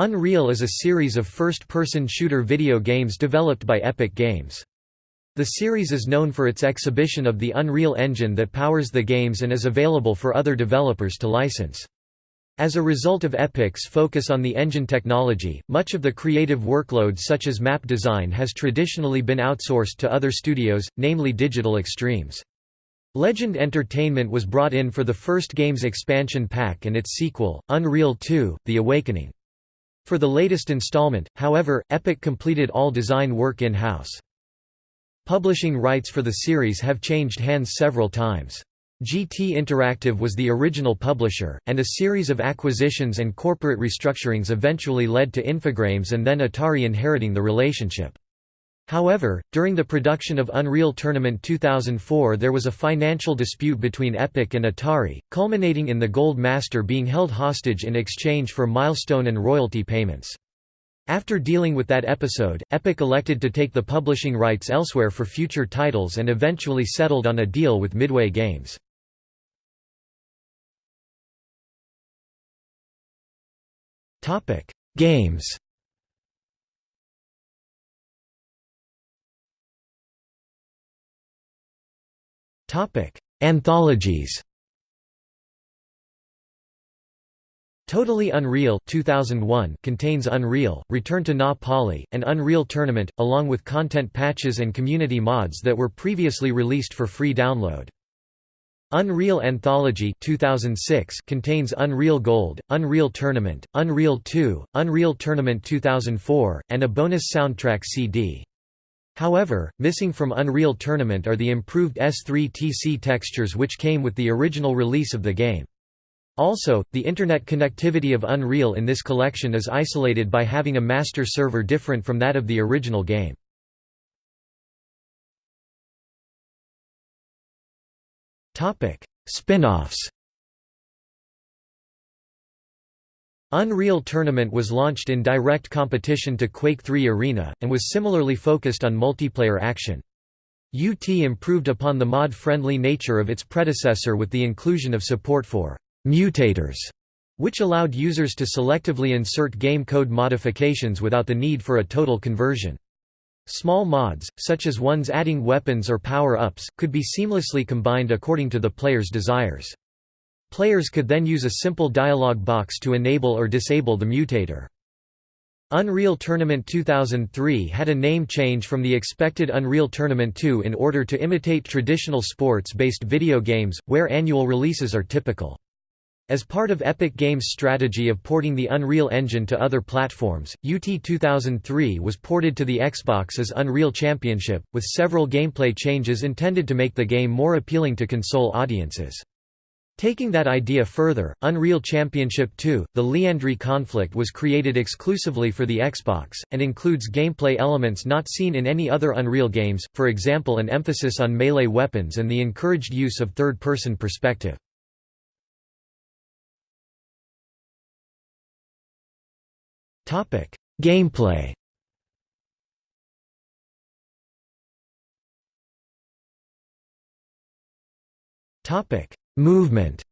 Unreal is a series of first-person shooter video games developed by Epic Games. The series is known for its exhibition of the Unreal Engine that powers the games and is available for other developers to license. As a result of Epic's focus on the engine technology, much of the creative workload such as map design has traditionally been outsourced to other studios, namely Digital Extremes. Legend Entertainment was brought in for the first game's expansion pack and its sequel, Unreal 2, The Awakening. For the latest installment, however, Epic completed all design work in-house. Publishing rights for the series have changed hands several times. GT Interactive was the original publisher, and a series of acquisitions and corporate restructurings eventually led to Infogrames and then Atari inheriting the relationship. However, during the production of Unreal Tournament 2004 there was a financial dispute between Epic and Atari, culminating in the Gold Master being held hostage in exchange for milestone and royalty payments. After dealing with that episode, Epic elected to take the publishing rights elsewhere for future titles and eventually settled on a deal with Midway Games. Games Topic: Anthologies. Totally Unreal 2001 contains Unreal, Return to Na Pali, and Unreal Tournament, along with content patches and community mods that were previously released for free download. Unreal Anthology 2006 contains Unreal Gold, Unreal Tournament, Unreal 2, Unreal Tournament 2004, and a bonus soundtrack CD. However, missing from Unreal Tournament are the improved S3TC textures which came with the original release of the game. Also, the Internet connectivity of Unreal in this collection is isolated by having a master server different from that of the original game. Spin-offs Unreal Tournament was launched in direct competition to Quake 3 Arena, and was similarly focused on multiplayer action. UT improved upon the mod-friendly nature of its predecessor with the inclusion of support for «mutators», which allowed users to selectively insert game code modifications without the need for a total conversion. Small mods, such as ones adding weapons or power-ups, could be seamlessly combined according to the player's desires. Players could then use a simple dialog box to enable or disable the mutator. Unreal Tournament 2003 had a name change from the expected Unreal Tournament 2 in order to imitate traditional sports-based video games, where annual releases are typical. As part of Epic Games' strategy of porting the Unreal Engine to other platforms, UT 2003 was ported to the Xbox as Unreal Championship, with several gameplay changes intended to make the game more appealing to console audiences. Taking that idea further, Unreal Championship 2, The Liandry Conflict was created exclusively for the Xbox, and includes gameplay elements not seen in any other Unreal games, for example an emphasis on melee weapons and the encouraged use of third-person perspective. Gameplay Topic Movement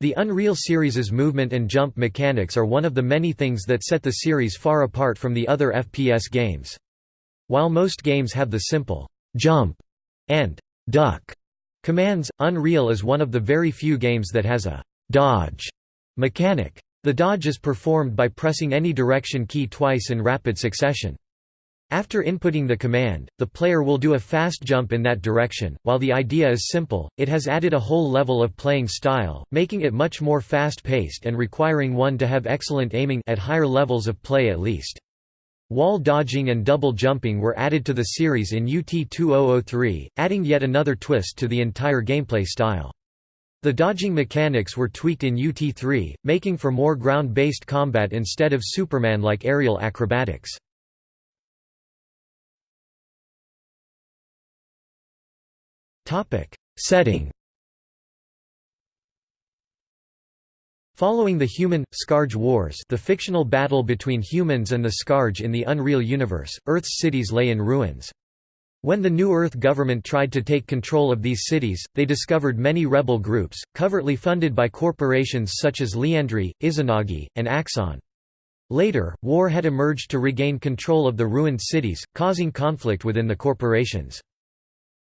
The Unreal Series's movement and jump mechanics are one of the many things that set the series far apart from the other FPS games. While most games have the simple «jump» and «duck» commands, Unreal is one of the very few games that has a «dodge» mechanic. The dodge is performed by pressing any direction key twice in rapid succession. After inputting the command, the player will do a fast jump in that direction. While the idea is simple, it has added a whole level of playing style, making it much more fast-paced and requiring one to have excellent aiming at higher levels of play at least. Wall dodging and double jumping were added to the series in UT 2003, adding yet another twist to the entire gameplay style. The dodging mechanics were tweaked in UT3, making for more ground-based combat instead of Superman-like aerial acrobatics. Topic: Setting. Following the human Scourge Wars, the fictional battle between humans and the Scourge in the Unreal Universe, Earth's cities lay in ruins. When the New Earth government tried to take control of these cities, they discovered many rebel groups, covertly funded by corporations such as Liandry, Izanagi, and Axon. Later, war had emerged to regain control of the ruined cities, causing conflict within the corporations.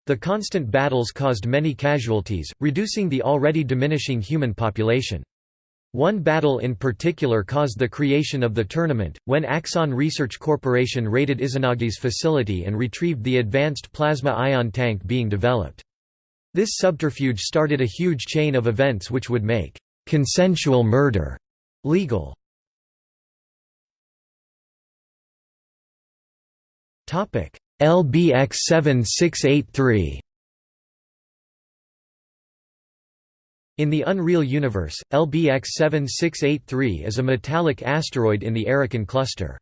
The constant battles caused many casualties, reducing the already diminishing human population. One battle in particular caused the creation of the tournament, when Axon Research Corporation raided Izanagi's facility and retrieved the advanced plasma ion tank being developed. This subterfuge started a huge chain of events which would make consensual murder legal. LBX 7683 In the Unreal Universe, LBX 7683 is a metallic asteroid in the Arrokan cluster.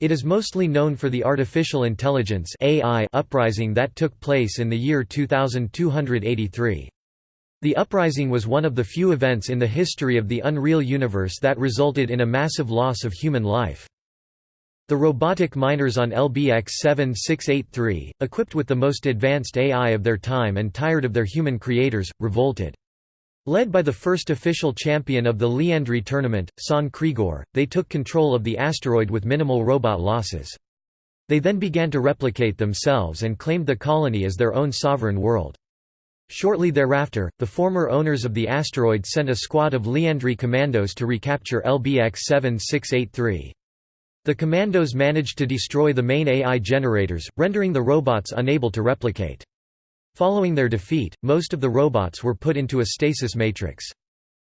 It is mostly known for the artificial intelligence AI uprising that took place in the year 2283. The uprising was one of the few events in the history of the Unreal Universe that resulted in a massive loss of human life. The robotic miners on LBX 7683, equipped with the most advanced AI of their time and tired of their human creators, revolted. Led by the first official champion of the Liandry tournament, Xan Kriegor, they took control of the asteroid with minimal robot losses. They then began to replicate themselves and claimed the colony as their own sovereign world. Shortly thereafter, the former owners of the asteroid sent a squad of Liandry commandos to recapture LBX 7683. The commandos managed to destroy the main AI generators, rendering the robots unable to replicate. Following their defeat, most of the robots were put into a stasis matrix.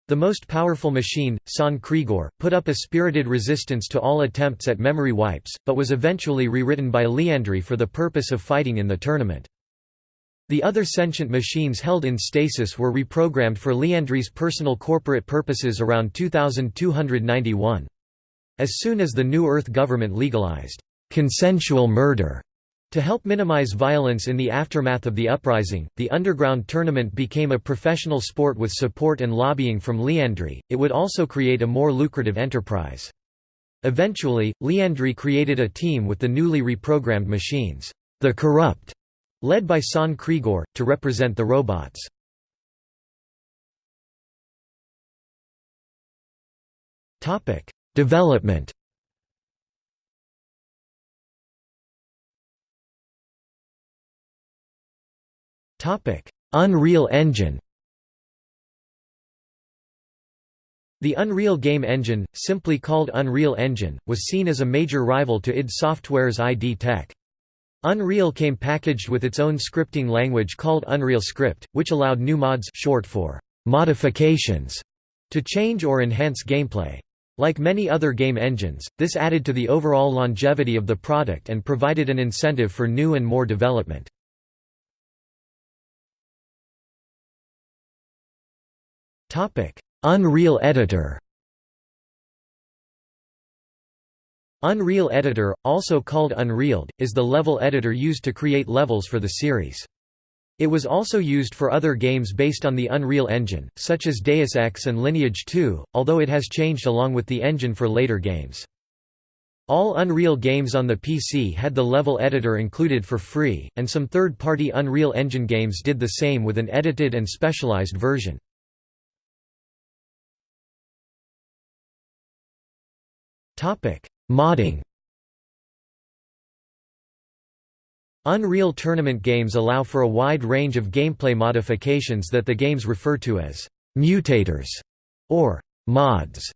The most powerful machine, Xan Kriegor, put up a spirited resistance to all attempts at memory wipes, but was eventually rewritten by Liandry for the purpose of fighting in the tournament. The other sentient machines held in stasis were reprogrammed for Liandry's personal corporate purposes around 2291. As soon as the New Earth government legalized consensual murder to help minimize violence in the aftermath of the uprising, the underground tournament became a professional sport with support and lobbying from Liandry. It would also create a more lucrative enterprise. Eventually, Liandry created a team with the newly reprogrammed machines, the Corrupt, led by Xan Kriegor, to represent the robots. Development Unreal Engine The Unreal Game Engine, simply called Unreal Engine, was seen as a major rival to id Software's ID Tech. Unreal came packaged with its own scripting language called Unreal Script, which allowed new mods short for modifications to change or enhance gameplay. Like many other game engines, this added to the overall longevity of the product and provided an incentive for new and more development. Unreal Editor Unreal Editor, also called Unrealed, is the level editor used to create levels for the series. It was also used for other games based on the Unreal Engine, such as Deus Ex and Lineage 2, although it has changed along with the engine for later games. All Unreal games on the PC had the level editor included for free, and some third-party Unreal Engine games did the same with an edited and specialized version. Modding Unreal Tournament games allow for a wide range of gameplay modifications that the games refer to as mutators or mods,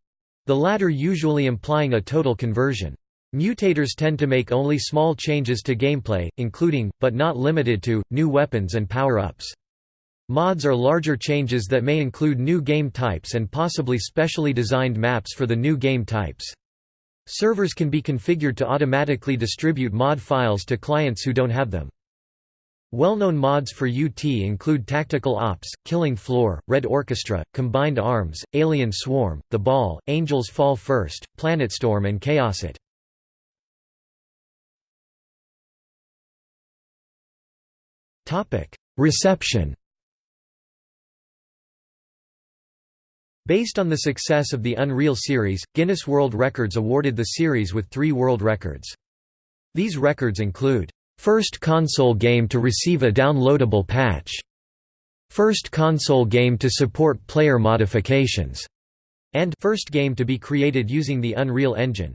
the latter usually implying a total conversion. Mutators tend to make only small changes to gameplay, including, but not limited to, new weapons and power-ups. Mods are larger changes that may include new game types and possibly specially designed maps for the new game types. Servers can be configured to automatically distribute mod files to clients who don't have them. Well-known mods for UT include Tactical Ops, Killing Floor, Red Orchestra, Combined Arms, Alien Swarm, The Ball, Angels Fall First, PlanetStorm and ChaosUT. Reception Based on the success of the Unreal series, Guinness World Records awarded the series with three world records. These records include First console game to receive a downloadable patch. First console game to support player modifications. And first game to be created using the Unreal Engine.